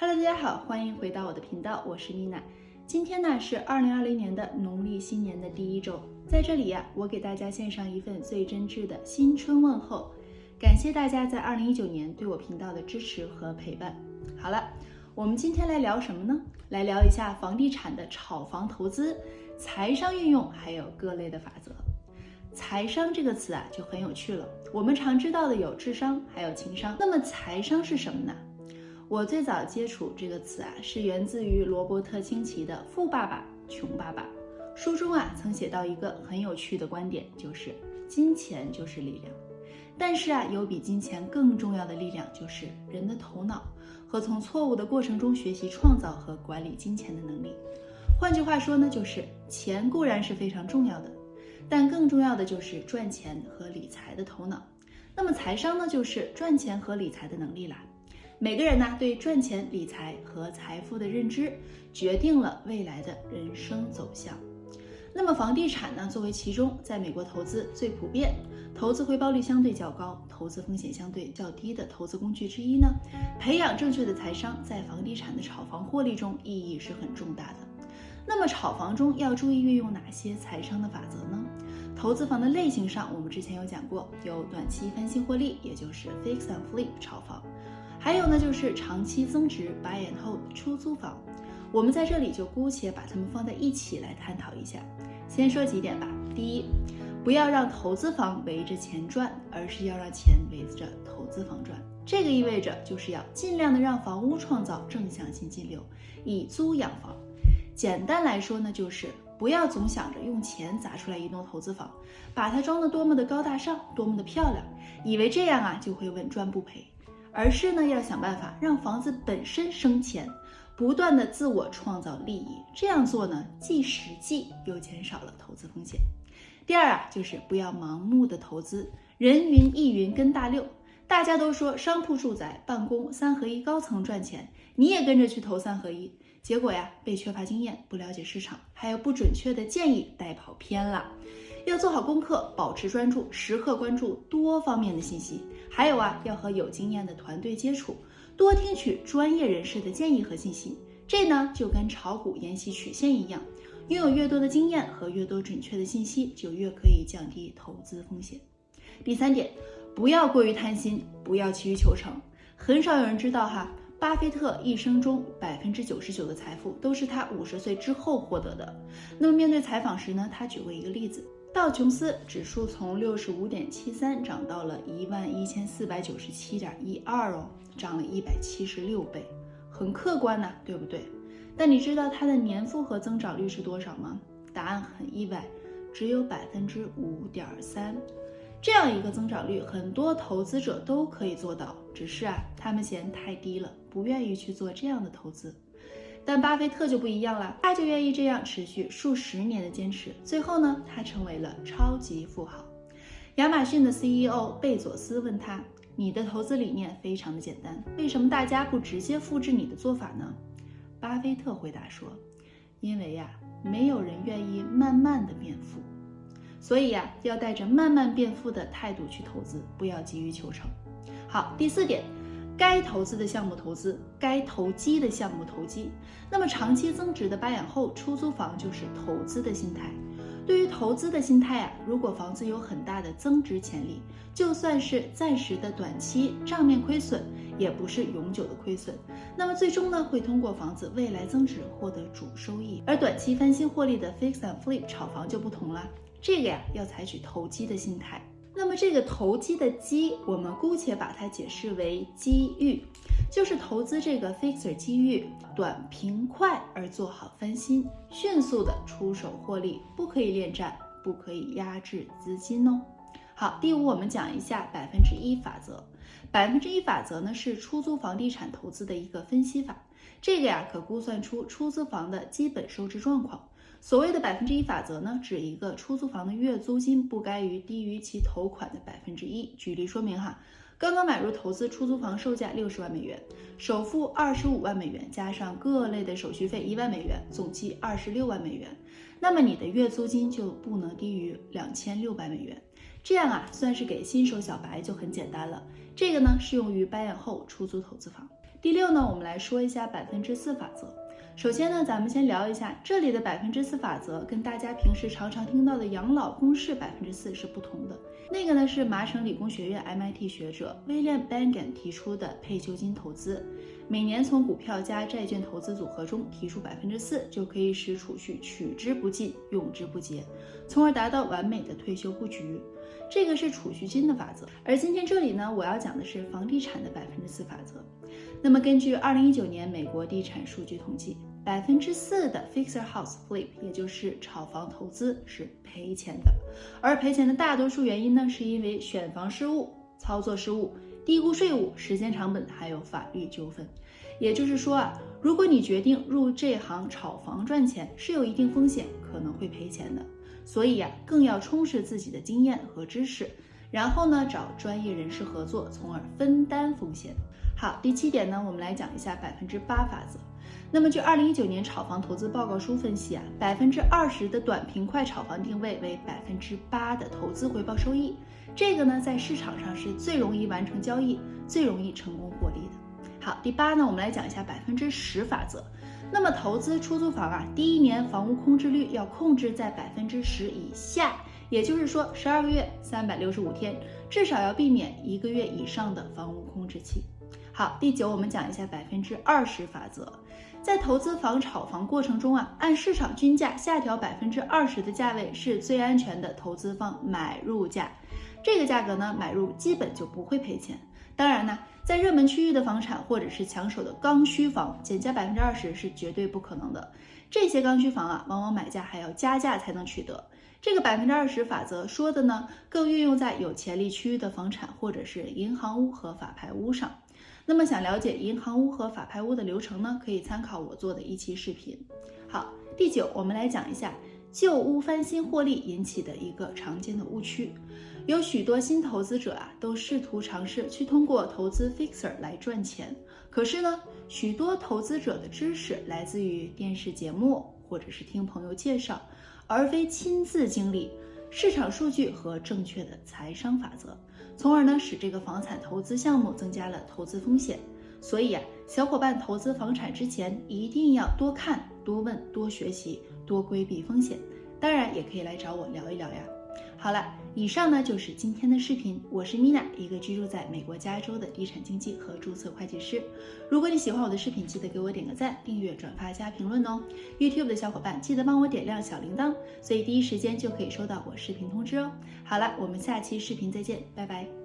Hello，大家好，欢迎回到我的频道，我是妮娜。今天呢是二零二零年的农历新年的第一周，在这里呀，我给大家献上一份最真挚的新春问候，感谢大家在二零一九年对我频道的支持和陪伴。好了，我们今天来聊什么呢？来聊一下房地产的炒房投资、财商运用，还有各类的法则。财商这个词啊就很有趣了，我们常知道的有智商，还有情商，那么财商是什么呢？我最早接触这个词啊，是源自于罗伯特清崎的《富爸爸穷爸爸》书中啊，曾写到一个很有趣的观点，就是金钱就是力量。但是啊，有比金钱更重要的力量，就是人的头脑和从错误的过程中学习创造和管理金钱的能力。换句话说呢，就是钱固然是非常重要的，但更重要的就是赚钱和理财的头脑。那么财商呢，就是赚钱和理财的能力啦。每个人呢对赚钱、理财和财富的认知，决定了未来的人生走向。那么房地产呢，作为其中在美国投资最普遍、投资回报率相对较高、投资风险相对较低的投资工具之一呢，培养正确的财商，在房地产的炒房获利中意义是很重大的。那么炒房中要注意运用哪些财商的法则呢？投资房的类型上，我们之前有讲过，有短期翻新获利，也就是 fix and flip 炒房。还有呢，就是长期增值 buy and hold 出租房，我们在这里就姑且把它们放在一起来探讨一下。先说几点吧。第一，不要让投资房围着钱转，而是要让钱围着投资房转。这个意味着就是要尽量的让房屋创造正向现金流，以租养房。简单来说呢，就是不要总想着用钱砸出来一栋投资房，把它装得多么的高大上，多么的漂亮，以为这样啊就会稳赚不赔。而是呢，要想办法让房子本身生钱，不断的自我创造利益。这样做呢，既实际又减少了投资风险。第二啊，就是不要盲目的投资，人云亦云跟大溜。大家都说商铺、住宅、办公三合一高层赚钱，你也跟着去投三合一，结果呀，被缺乏经验、不了解市场，还有不准确的建议带跑偏了。要做好功课，保持专注，时刻关注多方面的信息。还有啊，要和有经验的团队接触，多听取专业人士的建议和信息。这呢，就跟炒股研习曲线一样，拥有越多的经验和越多准确的信息，就越可以降低投资风险。第三点，不要过于贪心，不要急于求成。很少有人知道哈，巴菲特一生中百分之九十九的财富都是他五十岁之后获得的。那么面对采访时呢，他举过一个例子。道琼斯指数从六十五点七三涨到了一万一千四百九十七点一二哦，涨了一百七十六倍，很客观呐，对不对？但你知道它的年复合增长率是多少吗？答案很意外，只有百分之五点三。这样一个增长率，很多投资者都可以做到，只是啊，他们嫌太低了，不愿意去做这样的投资。但巴菲特就不一样了，他就愿意这样持续数十年的坚持，最后呢，他成为了超级富豪。亚马逊的 CEO 贝佐斯问他：“你的投资理念非常的简单，为什么大家不直接复制你的做法呢？”巴菲特回答说：“因为呀，没有人愿意慢慢的变富，所以呀，要带着慢慢变富的态度去投资，不要急于求成。”好，第四点。该投资的项目投资，该投机的项目投机。那么长期增值的八眼后出租房就是投资的心态。对于投资的心态啊，如果房子有很大的增值潜力，就算是暂时的短期账面亏损，也不是永久的亏损。那么最终呢，会通过房子未来增值获得主收益。而短期翻新获利的 fix and flip 炒房就不同了，这个呀要采取投机的心态。那么这个投机的机，我们姑且把它解释为机遇，就是投资这个 fixer 机遇，短平快而做好翻新，迅速的出手获利，不可以恋战，不可以压制资金哦。好，第五我们讲一下百分之一法则。百分之一法则呢是出租房地产投资的一个分析法，这个呀可估算出出租房的基本收支状况。所谓的百分之一法则呢，指一个出租房的月租金不该于低于其头款的百分之一。举例说明哈，刚刚买入投资出租房，售价六十万美元，首付二十五万美元，加上各类的手续费一万美元，总计二十六万美元。那么你的月租金就不能低于两千六百美元。这样啊，算是给新手小白就很简单了。这个呢，适用于 buy and hold 出租投资房。第六呢，我们来说一下百分之四法则。首先呢，咱们先聊一下这里的百分之四法则，跟大家平时常常听到的养老公式百分之四是不同的。那个呢是麻省理工学院 MIT 学者 William Bengen 提出的退休金投资，每年从股票加债券投资组合中提出百分之四，就可以使储蓄取之不尽，用之不竭，从而达到完美的退休布局。这个是储蓄金的法则。而今天这里呢，我要讲的是房地产的百分之四法则。那么根据二零一九年美国地产数据统计。百分之四的 fixer house flip，也就是炒房投资是赔钱的，而赔钱的大多数原因呢，是因为选房失误、操作失误、低估税务、时间成本，还有法律纠纷。也就是说啊，如果你决定入这行炒房赚钱，是有一定风险，可能会赔钱的。所以呀，更要充实自己的经验和知识，然后呢，找专业人士合作，从而分担风险。好，第七点呢，我们来讲一下百分之八法则。那么，据二零一九年炒房投资报告书分析啊，百分之二十的短平快炒房定位为百分之八的投资回报收益，这个呢，在市场上是最容易完成交易、最容易成功获利的。好，第八呢，我们来讲一下百分之十法则。那么，投资出租房啊，第一年房屋空置率要控制在百分之十以下，也就是说，十二个月三百六十五天，至少要避免一个月以上的房屋空置期。好，第九，我们讲一下百分之二十法则。在投资房炒房过程中啊，按市场均价下调百分之二十的价位是最安全的投资方买入价。这个价格呢，买入基本就不会赔钱。当然呢，在热门区域的房产或者是抢手的刚需房，减价百分之二十是绝对不可能的。这些刚需房啊，往往买家还要加价才能取得。这个百分之二十法则说的呢，更运用在有潜力区域的房产或者是银行屋和法拍屋上。那么想了解银行屋和法拍屋的流程呢？可以参考我做的一期视频。好，第九，我们来讲一下旧屋翻新获利引起的一个常见的误区。有许多新投资者啊，都试图尝试去通过投资 fixer 来赚钱。可是呢，许多投资者的知识来自于电视节目或者是听朋友介绍，而非亲自经历市场数据和正确的财商法则。从而呢，使这个房产投资项目增加了投资风险。所以啊，小伙伴投资房产之前一定要多看、多问、多学习、多规避风险。当然，也可以来找我聊一聊呀。好了，以上呢就是今天的视频。我是米娜，一个居住在美国加州的地产经纪和注册会计师。如果你喜欢我的视频，记得给我点个赞、订阅、转发加评论哦。YouTube 的小伙伴记得帮我点亮小铃铛，所以第一时间就可以收到我视频通知哦。好了，我们下期视频再见，拜拜。